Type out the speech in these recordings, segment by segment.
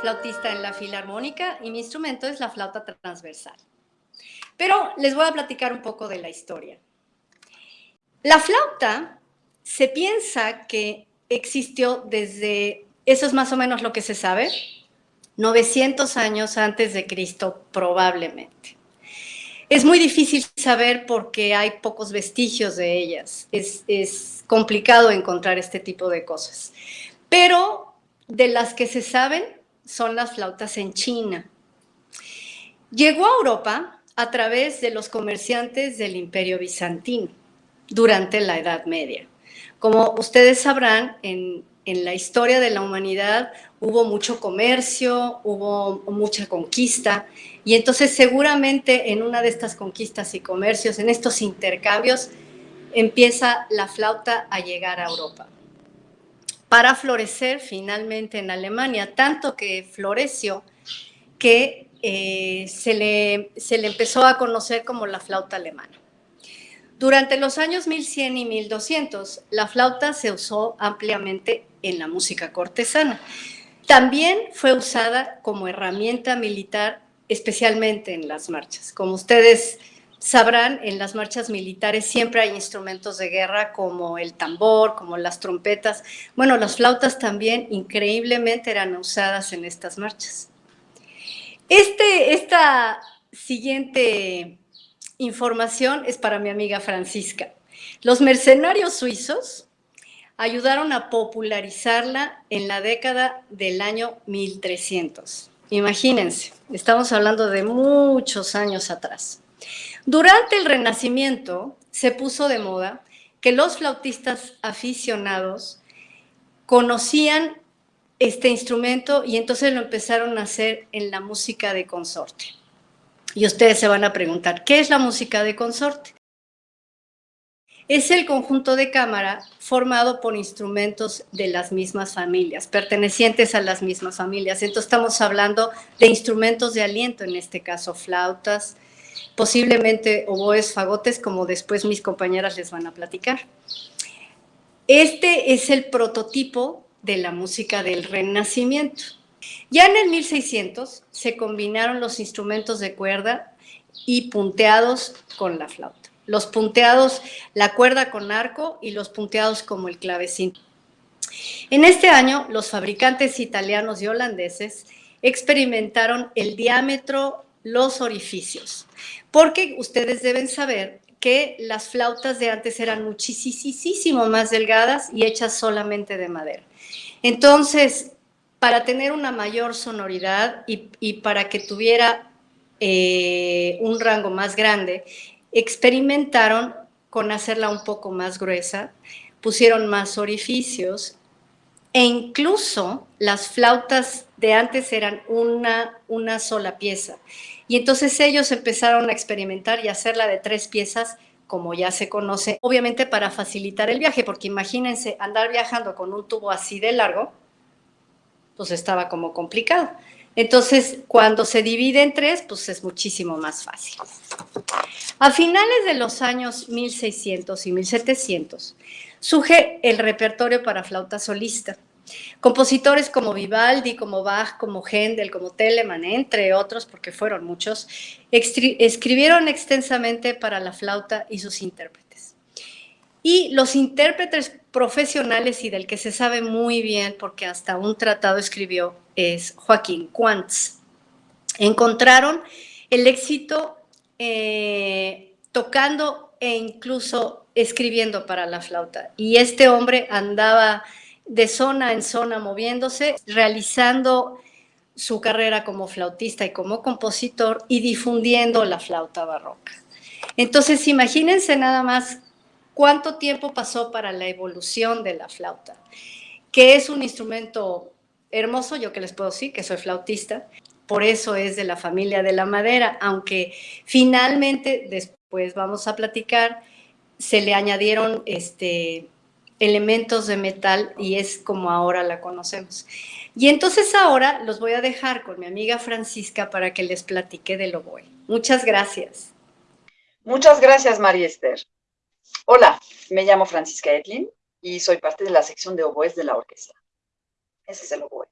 flautista en la filarmónica y mi instrumento es la flauta transversal. Pero les voy a platicar un poco de la historia. La flauta se piensa que existió desde, eso es más o menos lo que se sabe, 900 años antes de Cristo probablemente. Es muy difícil saber porque hay pocos vestigios de ellas. Es, es complicado encontrar este tipo de cosas. Pero de las que se saben son las flautas en China. Llegó a Europa a través de los comerciantes del Imperio Bizantino durante la Edad Media. Como ustedes sabrán, en, la historia de la humanidad hubo mucho comercio, hubo mucha conquista, y entonces seguramente en una de estas conquistas y comercios, en estos intercambios, empieza la flauta a llegar a Europa para florecer finalmente en Alemania, tanto que floreció que eh, se, le, se le empezó a conocer como la flauta alemana. Durante los años 1100 y 1200, la flauta se usó ampliamente en la música cortesana. También fue usada como herramienta militar, especialmente en las marchas. Como ustedes sabrán, en las marchas militares siempre hay instrumentos de guerra como el tambor, como las trompetas. Bueno, las flautas también increíblemente eran usadas en estas marchas. Este, esta siguiente información es para mi amiga Francisca. Los mercenarios suizos ayudaron a popularizarla en la década del año 1300. Imagínense, estamos hablando de muchos años atrás. Durante el Renacimiento se puso de moda que los flautistas aficionados conocían este instrumento y entonces lo empezaron a hacer en la música de consorte. Y ustedes se van a preguntar, ¿qué es la música de consorte? Es el conjunto de cámara formado por instrumentos de las mismas familias, pertenecientes a las mismas familias. Entonces estamos hablando de instrumentos de aliento, en este caso flautas, posiblemente oboes, fagotes, como después mis compañeras les van a platicar. Este es el prototipo de la música del Renacimiento. Ya en el 1600 se combinaron los instrumentos de cuerda y punteados con la flauta. Los punteados, la cuerda con arco y los punteados como el clavecín. En este año, los fabricantes italianos y holandeses experimentaron el diámetro los orificios, porque ustedes deben saber que las flautas de antes eran muchísimo más delgadas y hechas solamente de madera. Entonces, para tener una mayor sonoridad y, para que tuviera eh, un rango más grande, experimentaron con hacerla un poco más gruesa, pusieron más orificios e incluso las flautas de antes eran una, una sola pieza. Y entonces ellos empezaron a experimentar y hacerla de tres piezas, como ya se conoce, obviamente para facilitar el viaje, porque imagínense andar viajando con un tubo así de largo, pues estaba como complicado. Entonces, cuando se divide en tres, pues es muchísimo más fácil. A finales de los años 1600 y 1700, surge el repertorio para flauta solista. Compositores como Vivaldi, como Bach, como Händel, como Telemann, entre otros, porque fueron muchos, escribieron extensamente para la flauta y sus intérpretes. Y los intérpretes profesionales y del que se sabe muy bien, porque hasta un tratado escribió, es Joaquín Quantz. Encontraron el éxito eh, tocando e incluso escribiendo para la flauta. Y este hombre andaba de zona en zona moviéndose, realizando su carrera como flautista y como compositor y difundiendo la flauta barroca. Entonces, imagínense nada más cuánto tiempo pasó para la evolución de la flauta, que es un instrumento hermoso, yo que les puedo decir, que soy flautista, por eso es de la familia de la madera, aunque finalmente, después vamos a platicar, se le añadieron este, elementos de metal y es como ahora la conocemos. Y entonces ahora los voy a dejar con mi amiga Francisca para que les platique del oboe. Muchas gracias. Muchas gracias, María Esther. Hola, me llamo Francisca Edlin y soy parte de la sección de oboes de la orquesta. Ese es el oboe.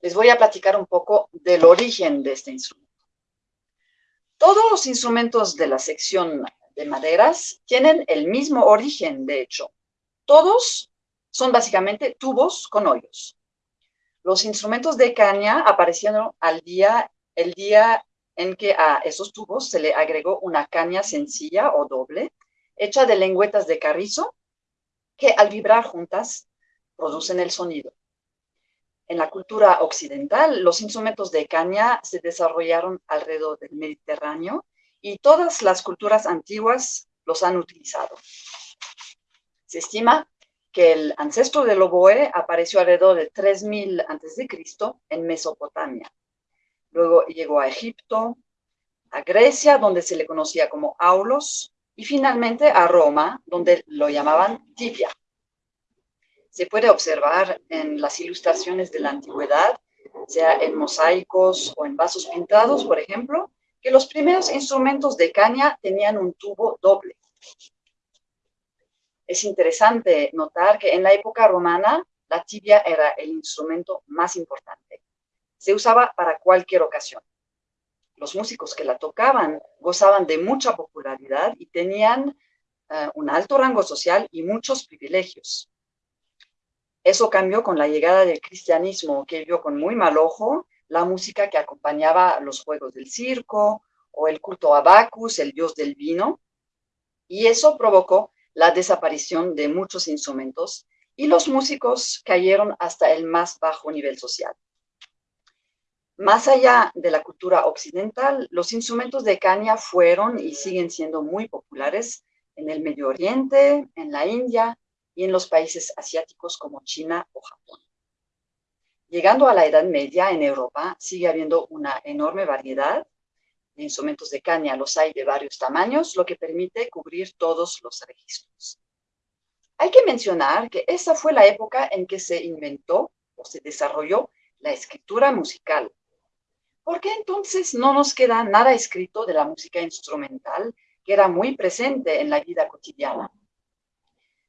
les voy a platicar un poco del origen de este instrumento. Todos los instrumentos de la sección de maderas tienen el mismo origen, de hecho. Todos son básicamente tubos con hoyos. Los instrumentos de caña aparecieron al día, el día en que a esos tubos se le agregó una caña sencilla o doble, hecha de lengüetas de carrizo, que al vibrar juntas producen el sonido. En la cultura occidental, los instrumentos de caña se desarrollaron alrededor del Mediterráneo y todas las culturas antiguas los han utilizado. Se estima que el ancestro del oboe apareció alrededor de 3000 a.C. en Mesopotamia. Luego llegó a Egipto, a Grecia, donde se le conocía como aulos, y finalmente a Roma, donde lo llamaban tibia. Se puede observar en las ilustraciones de la antigüedad, sea en mosaicos o en vasos pintados, por ejemplo, que los primeros instrumentos de caña tenían un tubo doble. Es interesante notar que en la época romana la tibia era el instrumento más importante. Se usaba para cualquier ocasión. Los músicos que la tocaban gozaban de mucha popularidad y tenían eh, un alto rango social y muchos privilegios. Eso cambió con la llegada del cristianismo, que vio con muy mal ojo la música que acompañaba los juegos del circo o el culto a Bacchus, el dios del vino, y eso provocó la desaparición de muchos instrumentos y los músicos cayeron hasta el más bajo nivel social. Más allá de la cultura occidental, los instrumentos de caña fueron y siguen siendo muy populares en el Medio Oriente, en la India y en los países asiáticos como China o Japón. Llegando a la Edad Media en Europa, sigue habiendo una enorme variedad instrumentos de caña. Los hay de varios tamaños, lo que permite cubrir todos los registros. Hay que mencionar que esa fue la época en que se inventó o se desarrolló la escritura musical. ¿Por qué entonces no nos queda nada escrito de la música instrumental que era muy presente en la vida cotidiana?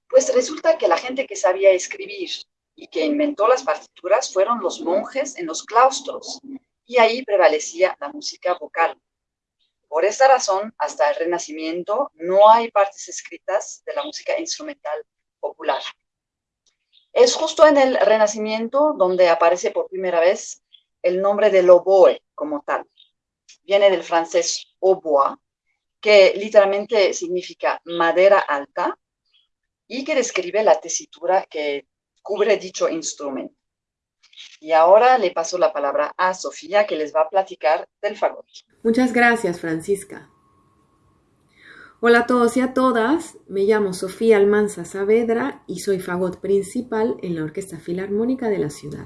Pues resulta que la gente que sabía escribir y que inventó las partituras fueron los monjes en los claustros, y ahí prevalecía la música vocal. Por esta razón, hasta el Renacimiento no hay partes escritas de la música instrumental popular. Es justo en el Renacimiento donde aparece por primera vez el nombre del oboe como tal. Viene del francés oboe, que literalmente significa madera alta y que describe la tesitura que cubre dicho instrumento. Y ahora le paso la palabra a Sofía, que les va a platicar del fagot. Muchas gracias, Francisca. Hola a todos y a todas, me llamo Sofía Almanza Saavedra y soy fagot principal en la Orquesta Filarmónica de la ciudad.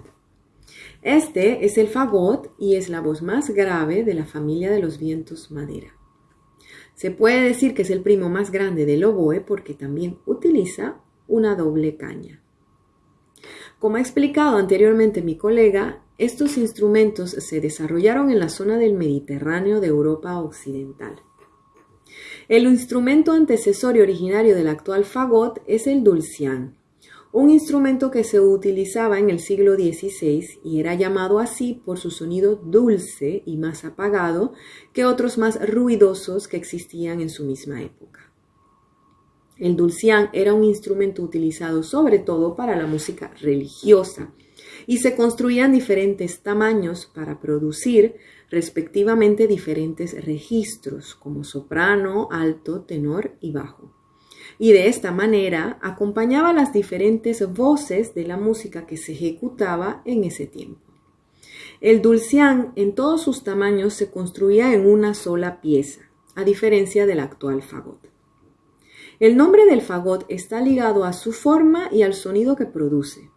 Este es el fagot y es la voz más grave de la familia de los vientos madera. Se puede decir que es el primo más grande del oboe porque también utiliza una doble caña. Como ha explicado anteriormente mi colega, estos instrumentos se desarrollaron en la zona del Mediterráneo de Europa Occidental. El instrumento antecesor y originario del actual fagot es el dulcián, un instrumento que se utilizaba en el siglo XVI y era llamado así por su sonido dulce y más apagado que otros más ruidosos que existían en su misma época. El dulcián era un instrumento utilizado sobre todo para la música religiosa y se construían diferentes tamaños para producir respectivamente diferentes registros como soprano, alto, tenor y bajo. Y de esta manera acompañaba las diferentes voces de la música que se ejecutaba en ese tiempo. El dulcián en todos sus tamaños se construía en una sola pieza, a diferencia del actual fagot. El nombre del fagot está ligado a su forma y al sonido que produce.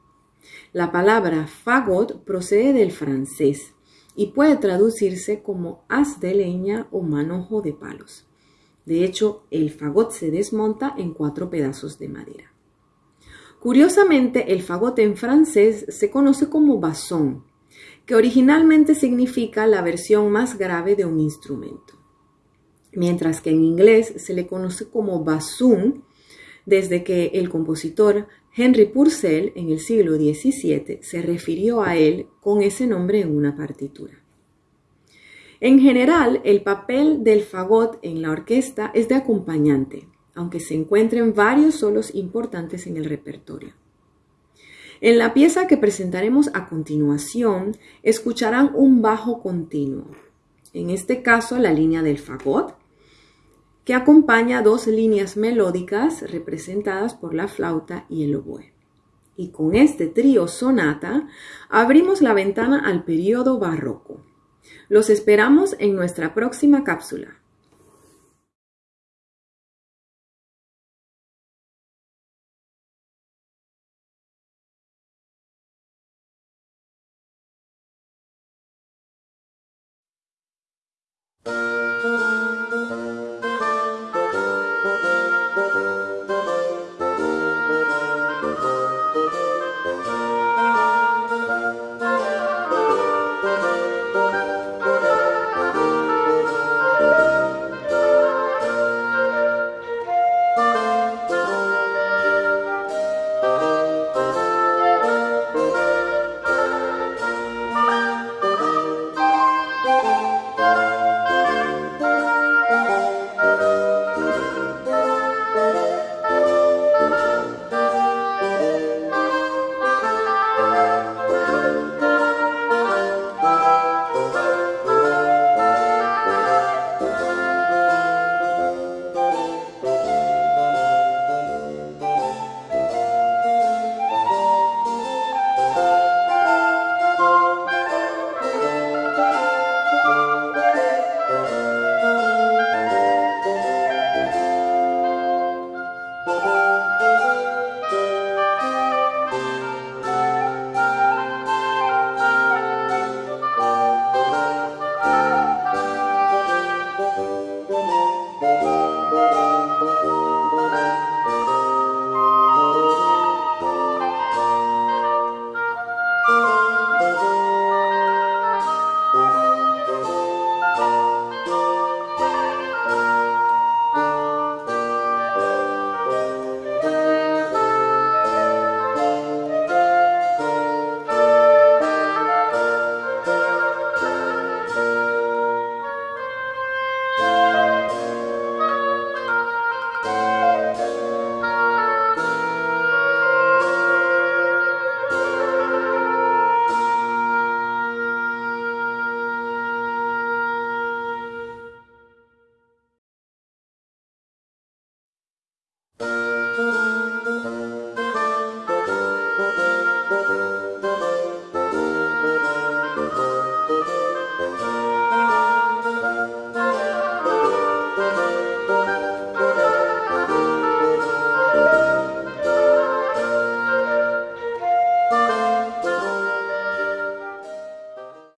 La palabra fagot procede del francés y puede traducirse como haz de leña o manojo de palos. De hecho, el fagot se desmonta en cuatro pedazos de madera. Curiosamente, el fagot en francés se conoce como basson, que originalmente significa la versión más grave de un instrumento mientras que en inglés se le conoce como bassoon desde que el compositor Henry Purcell en el siglo XVII se refirió a él con ese nombre en una partitura. En general, el papel del fagot en la orquesta es de acompañante, aunque se encuentren varios solos importantes en el repertorio. En la pieza que presentaremos a continuación, escucharán un bajo continuo, en este caso la línea del fagot, que acompaña dos líneas melódicas representadas por la flauta y el oboe. Y con este trío sonata abrimos la ventana al periodo barroco. Los esperamos en nuestra próxima cápsula.